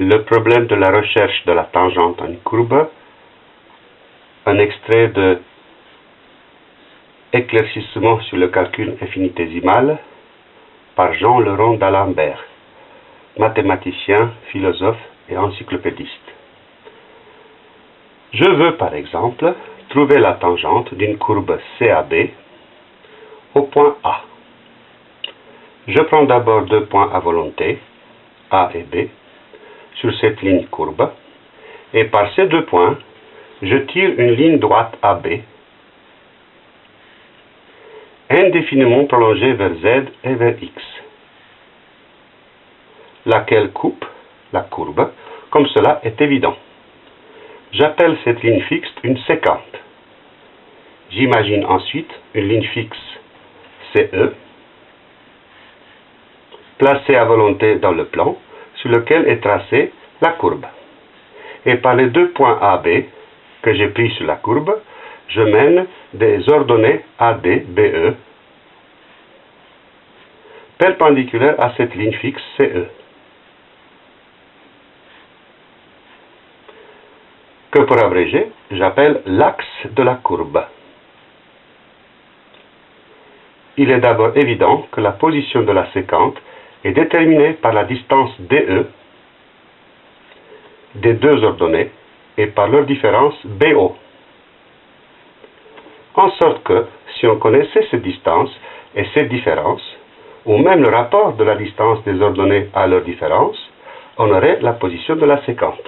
le problème de la recherche de la tangente en une courbe, un extrait de Éclaircissement sur le calcul infinitésimal par Jean Leron d'Alembert, mathématicien, philosophe et encyclopédiste. Je veux par exemple trouver la tangente d'une courbe CAB au point A. Je prends d'abord deux points à volonté, A et B, sur cette ligne courbe, et par ces deux points, je tire une ligne droite AB, indéfiniment prolongée vers Z et vers X, laquelle coupe la courbe, comme cela est évident. J'appelle cette ligne fixe une séquente. J'imagine ensuite une ligne fixe CE, placée à volonté dans le plan, sur lequel est tracée la courbe. Et par les deux points AB que j'ai pris sur la courbe, je mène des ordonnées AD, BE, perpendiculaires à cette ligne fixe CE. Que pour abréger, j'appelle l'axe de la courbe. Il est d'abord évident que la position de la séquente est déterminée par la distance DE des deux ordonnées et par leur différence BO. En sorte que, si on connaissait ces distances et ces différences, ou même le rapport de la distance des ordonnées à leur différence, on aurait la position de la séquente.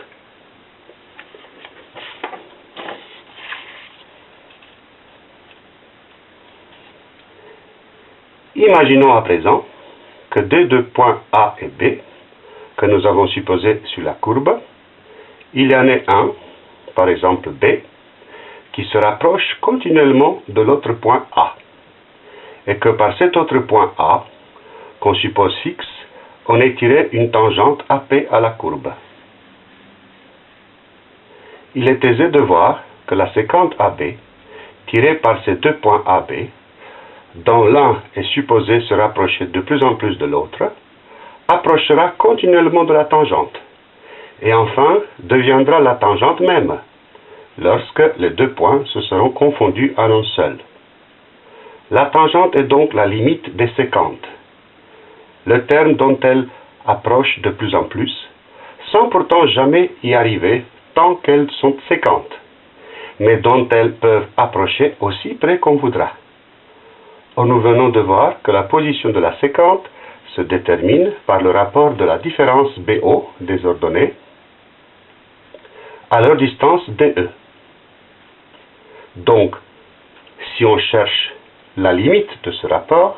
Imaginons à présent que des deux points A et B, que nous avons supposés sur la courbe, il y en ait un, par exemple B, qui se rapproche continuellement de l'autre point A, et que par cet autre point A, qu'on suppose fixe, on ait tiré une tangente AP à la courbe. Il est aisé de voir que la séquente AB, tirée par ces deux points AB, dont l'un est supposé se rapprocher de plus en plus de l'autre, approchera continuellement de la tangente, et enfin deviendra la tangente même, lorsque les deux points se seront confondus en un seul. La tangente est donc la limite des séquentes, le terme dont elles approchent de plus en plus, sans pourtant jamais y arriver tant qu'elles sont séquentes, mais dont elles peuvent approcher aussi près qu'on voudra. Nous venons de voir que la position de la séquente se détermine par le rapport de la différence BO des ordonnées à leur distance DE. Donc, si on cherche la limite de ce rapport,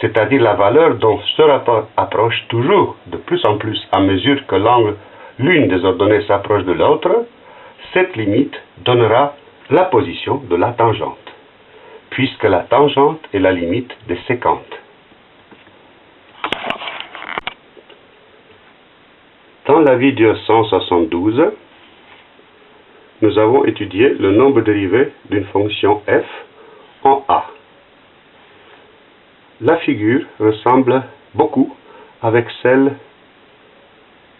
c'est-à-dire la valeur dont ce rapport approche toujours de plus en plus à mesure que l'angle l'une des ordonnées s'approche de l'autre, cette limite donnera la position de la tangente puisque la tangente est la limite des séquentes. Dans la vidéo 172, nous avons étudié le nombre dérivé d'une fonction f en a. La figure ressemble beaucoup avec celle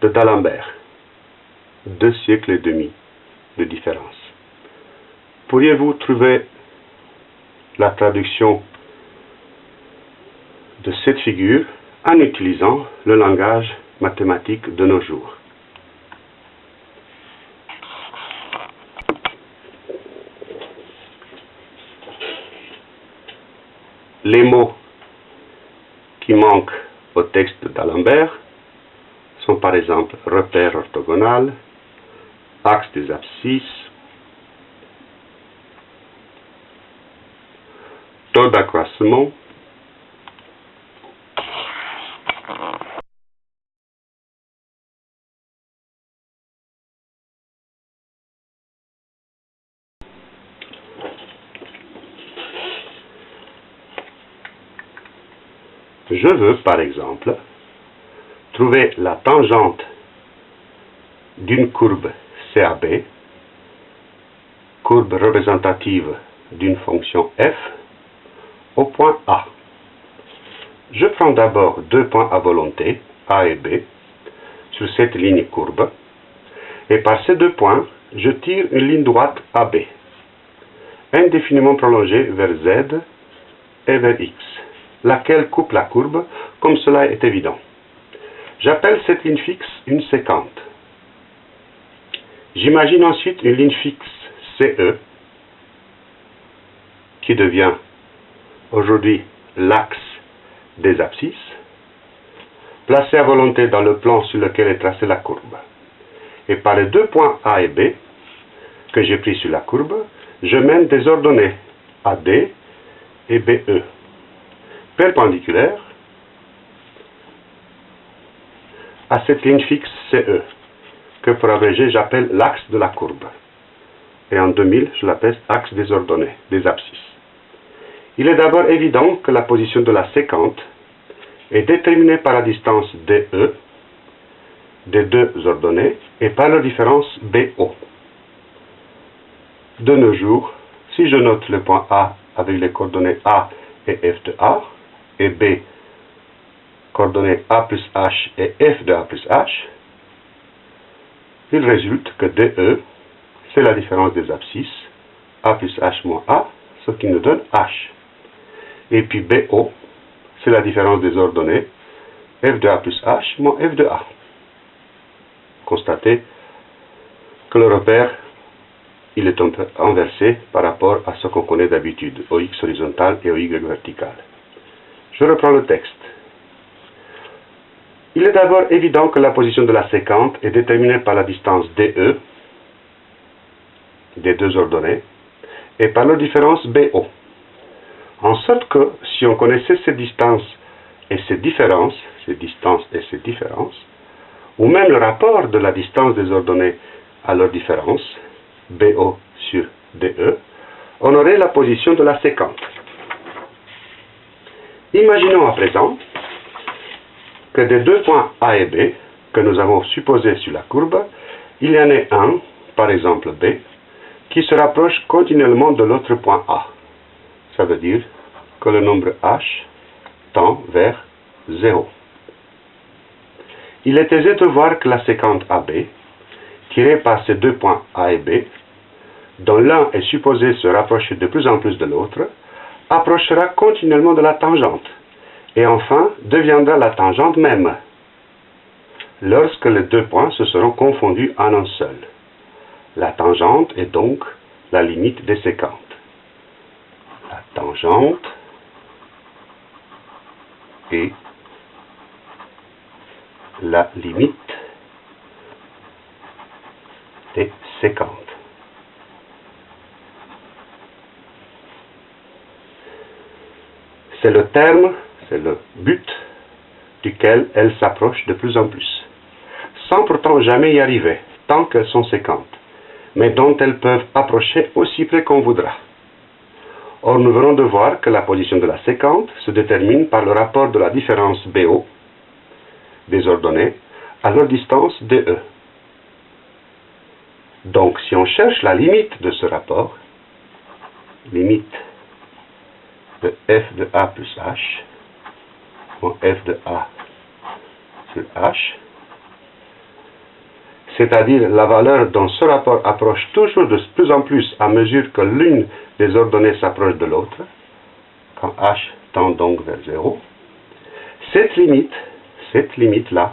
de d'Alembert, deux siècles et demi de différence. Pourriez-vous trouver la traduction de cette figure en utilisant le langage mathématique de nos jours. Les mots qui manquent au texte d'Alembert sont par exemple repère orthogonal, axe des abscisses, d'accroissement Je veux, par exemple, trouver la tangente d'une courbe CAB, courbe représentative d'une fonction f, point A. Je prends d'abord deux points à volonté, A et B, sur cette ligne courbe. Et par ces deux points, je tire une ligne droite AB, indéfiniment prolongée vers Z et vers X, laquelle coupe la courbe, comme cela est évident. J'appelle cette ligne fixe une séquente. J'imagine ensuite une ligne fixe CE, qui devient aujourd'hui l'axe des abscisses, placée à volonté dans le plan sur lequel est tracée la courbe. Et par les deux points A et B que j'ai pris sur la courbe, je mène des ordonnées AD et BE, perpendiculaires à cette ligne fixe CE, que pour abréger j'appelle l'axe de la courbe. Et en 2000, je l'appelle axe des ordonnées, des abscisses. Il est d'abord évident que la position de la séquente est déterminée par la distance DE des deux ordonnées et par leur différence BO. De nos jours, si je note le point A avec les coordonnées A et F de A, et B, coordonnées A plus H et F de A plus H, il résulte que DE, c'est la différence des abscisses, A plus H moins A, ce qui nous donne H. Et puis BO, c'est la différence des ordonnées, F de A plus H moins F de A. Constatez que le repère, il est inversé par rapport à ce qu'on connaît d'habitude, au X horizontal et au Y vertical. Je reprends le texte. Il est d'abord évident que la position de la séquente est déterminée par la distance DE des deux ordonnées et par leur différence BO. En sorte que si on connaissait ces distances et ces différences, ces distances et ces différences, ou même le rapport de la distance des ordonnées à leur différence, BO sur DE, on aurait la position de la séquente. Imaginons à présent que des deux points A et B que nous avons supposés sur la courbe, il y en ait un, par exemple B, qui se rapproche continuellement de l'autre point A. Dire que le nombre h tend vers 0. Il est aisé de voir que la séquente AB, tirée par ces deux points A et B, dont l'un est supposé se rapprocher de plus en plus de l'autre, approchera continuellement de la tangente, et enfin deviendra la tangente même, lorsque les deux points se seront confondus en un seul. La tangente est donc la limite des séquentes. Tangente est la limite des séquentes. C'est le terme, c'est le but duquel elles s'approchent de plus en plus, sans pourtant jamais y arriver, tant qu'elles sont séquentes, mais dont elles peuvent approcher aussi près qu'on voudra. Or, nous venons de voir que la position de la séquente se détermine par le rapport de la différence BO des ordonnées à leur distance DE. Donc, si on cherche la limite de ce rapport, limite de f de a plus h, ou f de a sur h, c'est-à-dire la valeur dont ce rapport approche toujours de plus en plus à mesure que l'une des ordonnées s'approche de l'autre, quand h tend donc vers 0, cette limite, cette limite-là,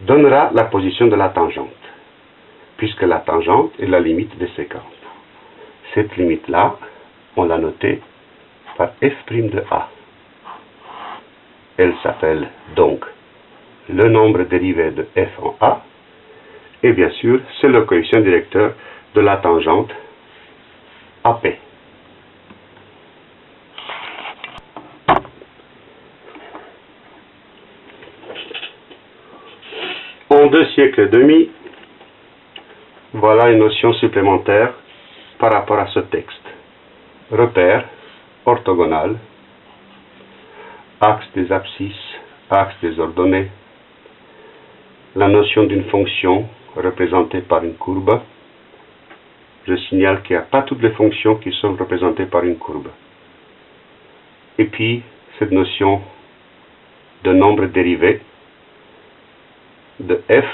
donnera la position de la tangente, puisque la tangente est la limite des séquences. Cette limite-là, on l'a notée par f' de a. Elle s'appelle donc le nombre dérivé de f en a, et bien sûr, c'est le coefficient directeur de la tangente AP. En deux siècles et demi, voilà une notion supplémentaire par rapport à ce texte. Repère, orthogonal, axe des abscisses, axe des ordonnées, la notion d'une fonction représentée par une courbe. Je signale qu'il n'y a pas toutes les fonctions qui sont représentées par une courbe. Et puis, cette notion de nombre dérivé de f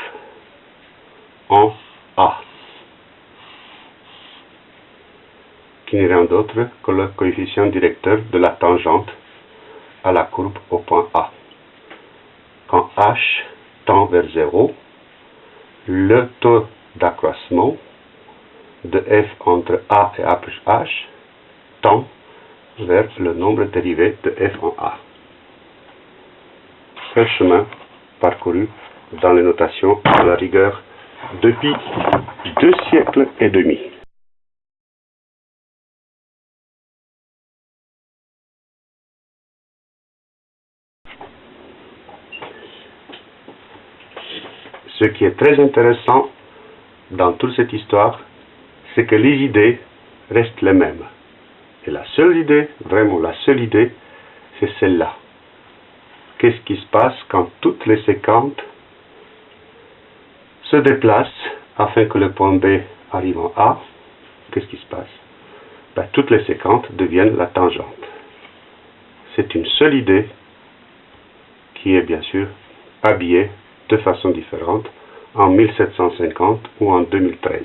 en A, qui n'est rien d'autre que le coefficient directeur de la tangente à la courbe au point A. Quand h tend vers 0, le taux d'accroissement de f entre A et A plus h tend vers le nombre dérivé de f en A. Un chemin parcouru dans les notations de la rigueur depuis deux siècles et demi. Ce qui est très intéressant dans toute cette histoire, c'est que les idées restent les mêmes. Et la seule idée, vraiment la seule idée, c'est celle-là. Qu'est-ce qui se passe quand toutes les séquentes se déplacent afin que le point B arrive en A? Qu'est-ce qui se passe? Ben, Toutes les séquentes deviennent la tangente. C'est une seule idée qui est bien sûr habillée de façon différente en 1750 ou en 2013.